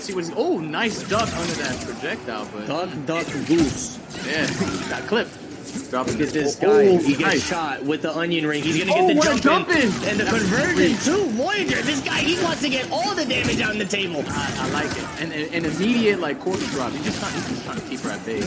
Let's see what he's. Oh, nice duck under that projectile, but Duck, duck, goose. yeah, got clipped. Dropping Look at this oh, guy. oh, he gets nice. shot with the onion ring. He's gonna Oh, get the jump, jump in. and the That's conversion too. Voyager, this guy, he wants to get all the damage on the table. I, I like it. And and immediate like corpse drop. He just trying, he's just trying to keep her at bay.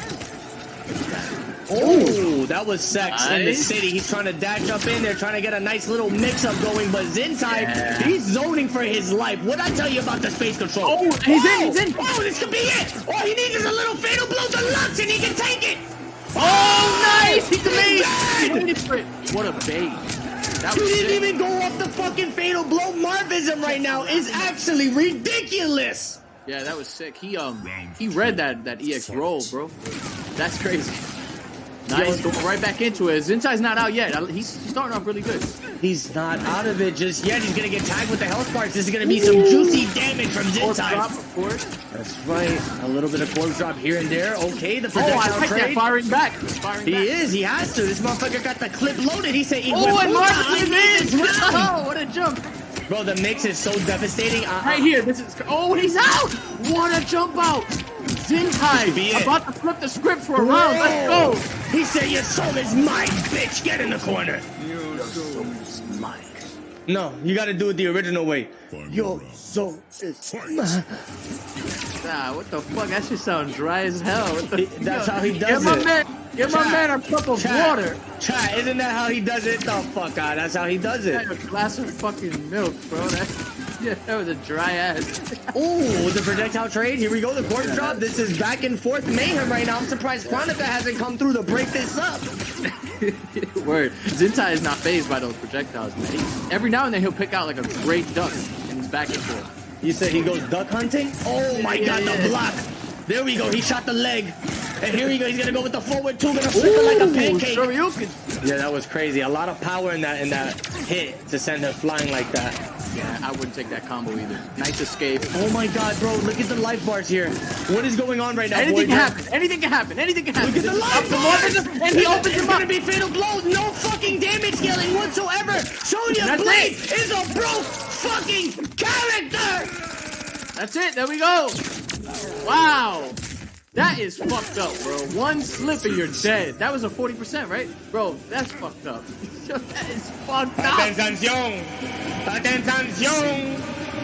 Oh, that was sex in the city. He's trying to dash up in there, trying to get a nice little mix-up going. But Zintai, Yeah. he's zoning for his life. What I tell you about the space control? Oh, he's in, he's in. Oh, this could be it. All he needs is a little fatal blow deluxe, and he can take it. Oh, nice! He's amazing. He waited for. What a bait. That was didn't sick. even go off the fucking fatal blow. Marvism right now is actually ridiculous. Yeah, that was sick. He um he read that that EX roll, bro. That's crazy. Nice, going right back into it. Zintai's not out yet. He's starting off really good. He's not out of it just yet. He's gonna get tagged with the health sparks. This is gonna be some juicy damage from Corpse Zintai. drop, of course. That's right. A little bit of corpse drop here and there. Okay, the Oh, I projectile like that. trade. Firing back. Firing He back. is. He has to. This motherfucker got the clip loaded. He said, Oh, and Marcus I is need in. Oh, what a jump. Bro, the mix is so devastating. Uh, Right here. This is. Oh, he's out. What a jump out. Zintai Be it. about to flip the script for a round. Let's go. He said, Your soul is mine, bitch. Get in the corner. No, you gotta do it the original way. Your soul is mine. Nah, what the fuck? That shit sounds dry as hell. What the, He- that's how he does Get my it. man, get my man a cup of Chat. water. Chat, isn't that how he does it? The fuck out. That's how he does it. Had a glass of fucking milk, bro. That, yeah, that was a dry ass. Ooh, the projectile trade. Here we go. The corpse drop. This is back and forth mayhem right now. I'm surprised Kronika hasn't come through to break this up. Word. Zintai is not phased by those projectiles, man. He- every now and then he'll pick out like a great duck and he's back and forth. You said he goes duck hunting? Oh my Yeah, god, yeah. the block. There we go. He shot the leg. And here we go. He's gonna go with the forward two, gonna flip it like a pancake. Shoryuken. Yeah, that was crazy. A lot of power in that in that hit to send her flying like that. Yeah, I wouldn't take that combo either. Nice escape. Oh my god, bro! Look at the life bars here. What is going on right now? Anything can Voyager? happen. Anything can happen. Anything can happen. Look at the up life bars! And he opens it's him gonna be fatal blows. No fucking damage dealing whatsoever. Sonya Blade it. is a broke fucking character. That's it. There we go. Wow. That is fucked up, bro. One slip and you're dead. That was a 40%, right? Bro, that's fucked up. that is fucked up. Atención, atención,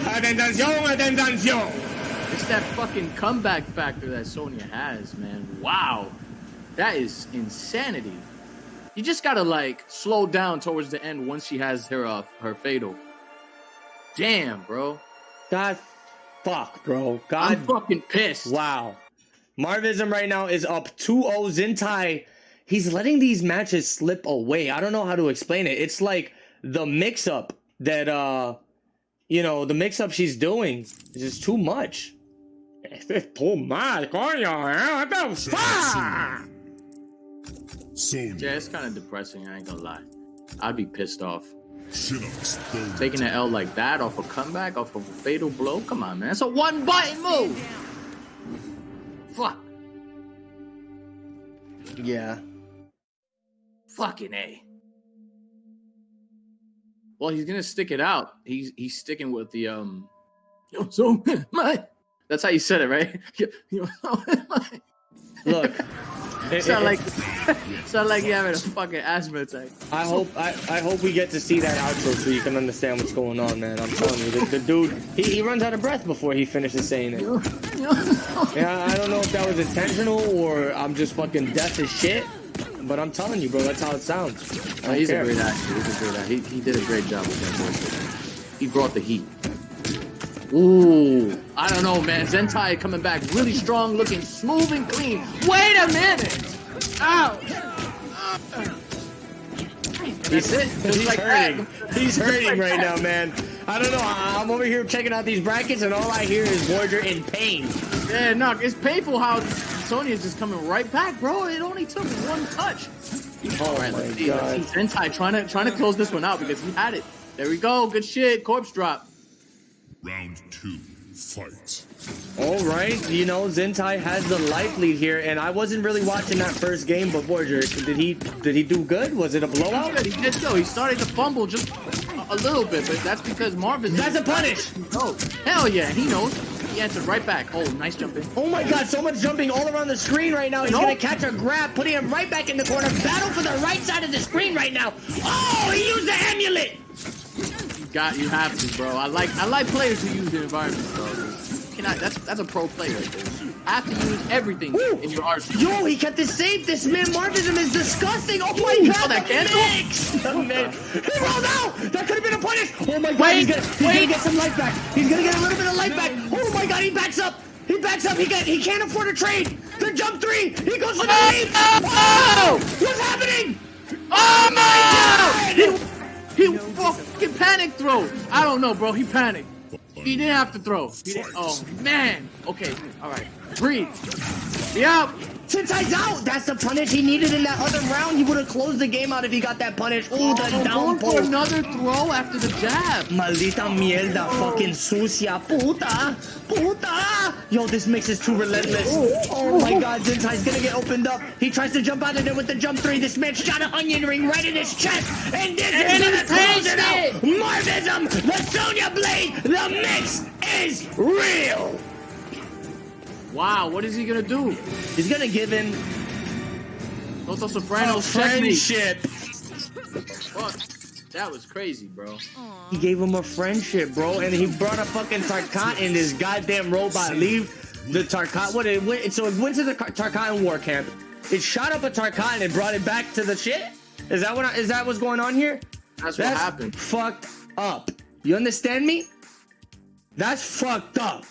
atención, atención. It's that fucking comeback factor that Sonya has, man. Wow. That is insanity. You just gotta like slow down towards the end once she has her uh, her fatal. Damn, bro. God, fuck, bro. God I'm God, fucking pissed. wow. Marvism right now is up 2-0. Zintai, he's letting these matches slip away. I don't know how to explain it. It's like the mix-up that, uh, you know, the mix-up she's doing is just too much. It's too much, coño, eh? What the fuck? Yeah, it's kind of depressing. I ain't gonna lie. I'd be pissed off. Taking an L like that off a comeback, off of a fatal blow. Come on, man. It's a one button move. Fuck. Yeah. Fucking A. Well, he's gonna stick it out. He's he's sticking with the um. Yo, so my. That's how you said it, right? Yo, yo, so my. Look. it- Sound it- like sound like you having a fucking asthma attack. I hope I, I hope we get to see that outro so you can understand what's going on, man. I'm telling you, the, the dude he, he runs out of breath before he finishes saying it. Yo, yo, Yeah, I don't know if that was intentional or I'm just fucking deaf as shit, but I'm telling you, bro, that's how it sounds. I Oh, he's care. a great actor. He's a great actor. He, he did a great job with that voice. He brought the heat. Ooh, I don't know, man. Zentai coming back really strong, looking smooth and clean. Wait a minute! Ouch! That's it. Just He's like hurting. that. He's hurting right now, man. I don't know. I- I'm over here checking out these brackets, and all I hear is Voyager in pain. Yeah, no, it's painful how Sonya's just coming right back, bro. It only took one touch. Oh All right, let's see. Let's see. Zentai trying to trying to close this one out because he had it. There we go. Good shit. Corpse drop. round two, fight. All right, you know Zentai has the life lead here, and I wasn't really watching that first game, but Voyager, did he did he do good? Was it a blowout? Good. He did go. He started to fumble just a, a little bit, but that's because Marvin. That's a punish. Oh, hell yeah, he knows. he answered right back. Oh, nice jumping. Oh my god, so much jumping all around the screen right now. He's Nope. gonna catch a grab, putting him right back in the corner. Battle for the right side of the screen right now. Oh, he used the amulet. Got, you have to, bro. I like, I like players who use the environment, bro. You cannot, that's that's a pro player. You have to use everything Ooh. in your arsenal. Yo, he kept it safe. This man Marvism is disgusting. Oh my Ooh, god, saw that cancel? mix. He rolled out. That could have been a punish. Oh my god, Wait, he's, gonna, he's wait. gonna get some life back. He's gonna get a little bit of life back. Oh my god, he backs up. He backs up. He got. He can't afford a trade. The jump three. He goes for the leap. Oh! What's happening? Oh my oh god! He, he fucking panic throw. I don't know, bro. He panicked. He didn't have to throw. Oh man. Okay. All right. Breathe. Yep. out. Tentai's out. That's the punish he needed in that other round. He would have closed the game out if he got that punish. Ooh, the Oh, down for another throw after the jab. Maldita mierda, fucking sucia, puta, puta. Yo, this mix is too relentless. Oh my god, Zentai's gonna get opened up. He tries to jump out of there with the jump three. This man shot an onion ring right in his chest. And this And is out. The Sonya Blade, the mix is real. Wow. What is he gonna do? He's gonna give him Toto a Soprano's technique. friendship. Fuck. That was crazy, bro. He gave him a friendship, bro, and he brought a fucking Tarkat in this goddamn robot. Leave the Tarkat. What it went, so it went to the Tar- Tarkatan war camp. It shot up a Tarkat and it brought it back to the shit. Is that what? I- Is that what's going on here? That's what happened. Fucked up. You understand me? That's fucked up.